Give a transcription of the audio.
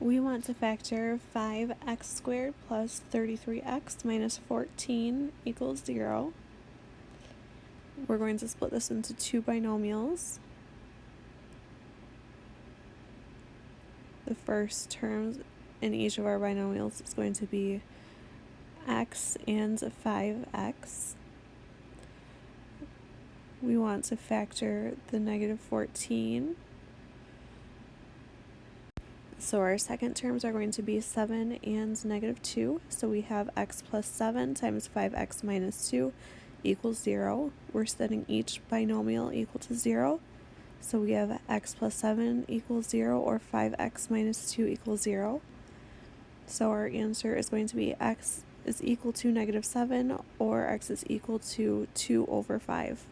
We want to factor 5x squared plus 33x minus 14 equals 0. We're going to split this into two binomials. The first term in each of our binomials is going to be x and 5x. We want to factor the negative 14 so our second terms are going to be 7 and negative 2. So we have x plus 7 times 5x minus 2 equals 0. We're setting each binomial equal to 0. So we have x plus 7 equals 0 or 5x minus 2 equals 0. So our answer is going to be x is equal to negative 7 or x is equal to 2 over 5.